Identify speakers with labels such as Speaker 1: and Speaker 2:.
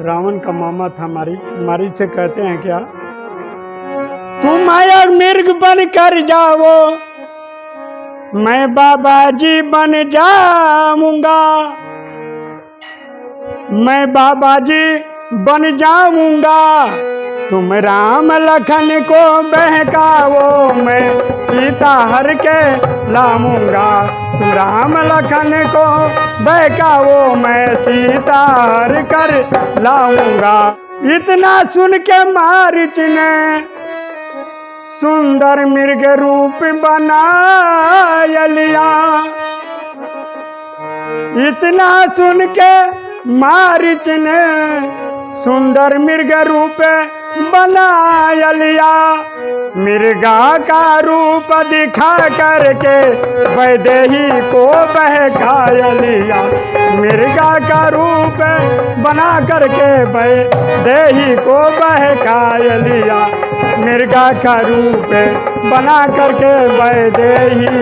Speaker 1: रावण का मामा था मारी मारी से कहते हैं क्या, तुम आया मिर्ग बन कर जाओ। मैं बाबा जी बन जाऊँगा। मैं बाबा जी बन जाऊँगा। तुम राम लखन को बहकाओ। मैं सीता हर के लाऊँगा। तुम राम लखन को बहकाओ, मैं सीता हर कर लाऊँगा। इतना सुन के मारिच ने सुंदर मृग रूप बनाया लिया। इतना सुन के मारिच ने सुंदर मृग रूप बनाया लिया। मिर्गा का रूप दिखा करके वैदेही को बहकाया लिया। मिर्गा का रूप बना करके वैदेही को बहकाया लिया। मृगा का रूप बना करके वैदेही बहका